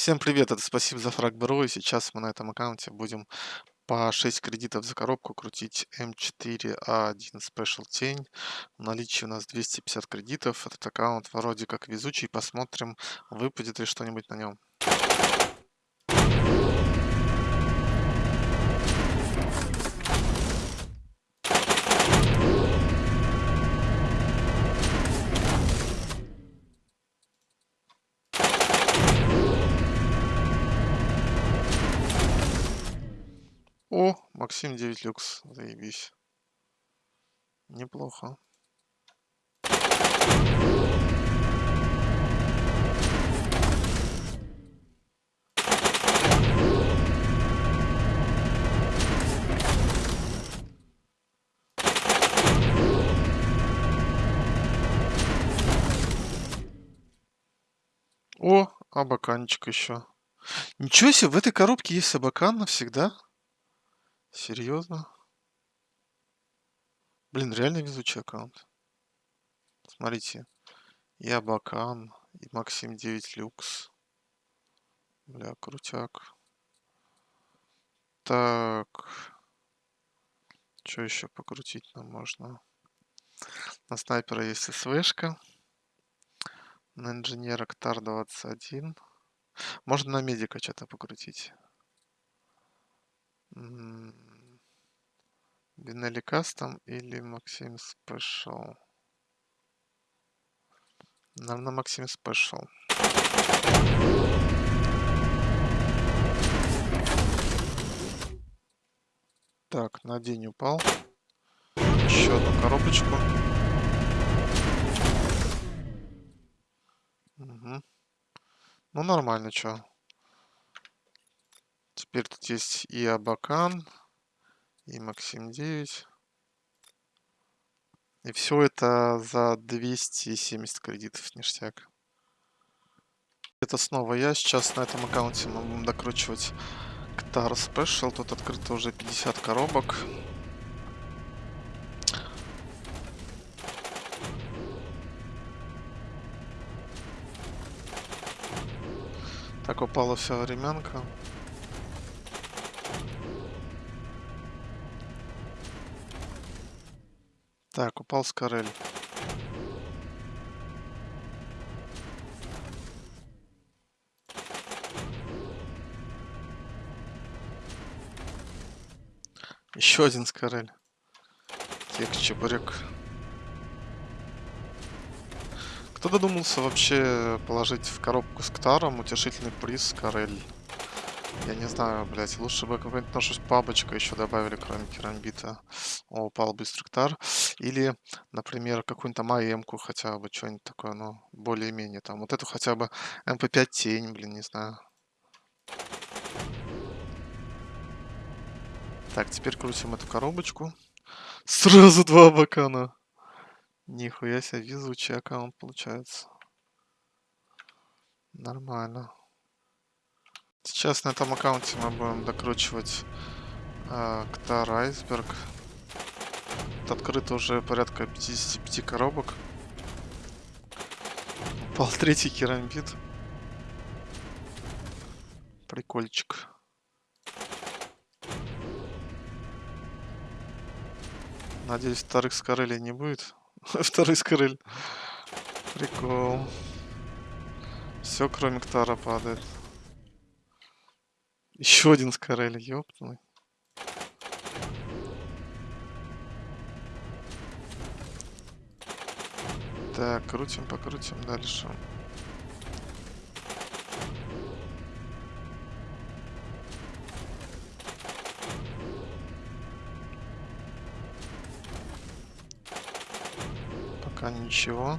Всем привет, это спасибо за фраг Бро, и сейчас мы на этом аккаунте будем по 6 кредитов за коробку крутить М4А1 Special Тень. В наличии у нас 250 кредитов, этот аккаунт вроде как везучий, посмотрим, выпадет ли что-нибудь на нем. О, Максим 9 люкс, заебись. Неплохо. О, абаканчик еще. Ничего себе, в этой коробке есть абакан навсегда? Серьезно? Блин, реально везучий аккаунт. Смотрите. И Абакан, и Максим 9 Люкс. Бля, крутяк. Так. Что еще покрутить нам можно? На снайпера есть СВшка. На инженера Ктар 21. Можно на медика что-то покрутить. Бинелли Кастом или Максим Спешл? Наверное, Максим Спешл. Так, на день упал. Еще одну коробочку. Угу. Ну, нормально, что. Теперь тут есть и Абакан, и Максим 9. И все это за 270 кредитов, ништяк. Это снова я. Сейчас на этом аккаунте мы будем докручивать Ктар Special. Тут открыто уже 50 коробок. Так упала вся временка. Так, упал Скорель. Еще один Скорель. Тек чебурек. Кто додумался вообще положить в коробку с Ктаром утешительный приз Скорель? Я не знаю, блядь, лучше бы какой-нибудь нашу бабочку еще добавили, кроме керамбита. О, упал быстрый ктар. Или, например, какую-нибудь там АМ-ку хотя бы, что-нибудь такое, ну, более-менее там. Вот эту хотя бы МП5 тень, блин, не знаю. Так, теперь крутим эту коробочку. Сразу два бакана. Нихуя себе, везучий аккаунт получается. Нормально. Сейчас на этом аккаунте мы будем докручивать э, Ктар Айсберг. Открыто уже порядка 55 коробок. Упал третий керамбит. Прикольчик. Надеюсь, вторых скорелей не будет. Второй скорель. Прикол. Все, кроме Ктара падает. Еще один скорель, ёптный. Так, крутим, покрутим дальше. Пока ничего.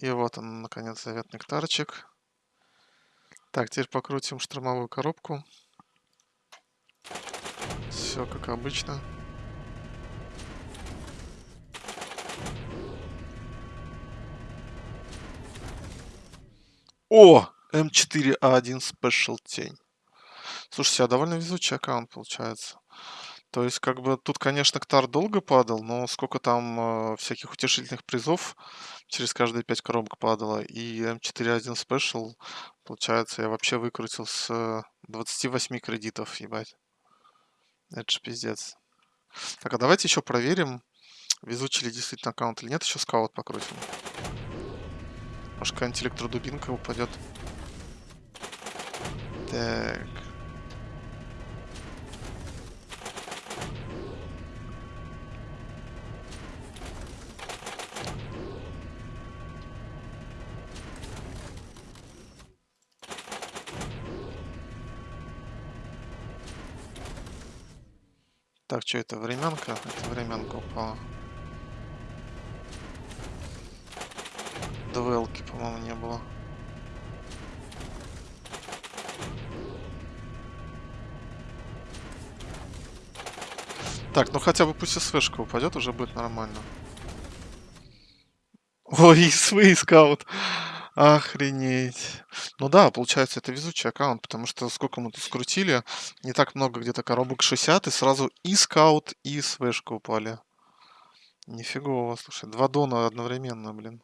И вот он, наконец, заветный нектарчик. Так, теперь покрутим штормовую коробку. Все как обычно. О! М4А1 Special тень. Слушайте, а довольно везучий аккаунт получается. То есть, как бы, тут, конечно, Ктар долго падал, но сколько там э, всяких утешительных призов через каждые 5 коробок падало. И М4А1 Special, получается, я вообще выкрутил с э, 28 кредитов, ебать. Это же пиздец. Так, а давайте еще проверим, везучий ли действительно аккаунт или нет. Еще скаут покрутим. Может, какая-нибудь электродубинка упадет. Так. Так, что это, временка? Это временка упала. Двелки, по-моему, не было. Так, ну хотя бы пусть СВшка упадет, уже будет нормально. Ой, ИСВ скаут. Охренеть. Ну да, получается, это везучий аккаунт, потому что сколько мы тут скрутили, не так много, где-то коробок 60, и сразу и скаут, и СВшка упали. Нифигово, слушай, два дона одновременно, блин.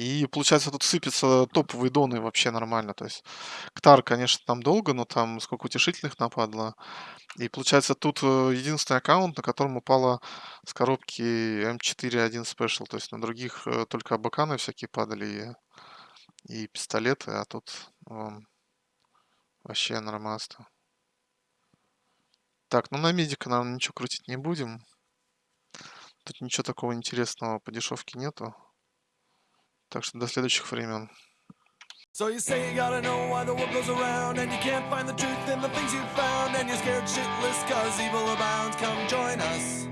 И получается, тут сыпятся топовые доны вообще нормально. То есть Ктар, конечно, там долго, но там сколько утешительных нападло. И получается, тут э, единственный аккаунт, на котором упала с коробки М4-1 Special. То есть на других э, только абаканы всякие падали и, и пистолеты, а тут вон, вообще нормаста. Так, ну на медика, наверное, ничего крутить не будем. Тут ничего такого интересного по дешевке нету. Так что до следующих времен. So you say you gotta know why the world goes around And you can't find the truth in the things you found And you're scared shitless cause evil abounds Come join us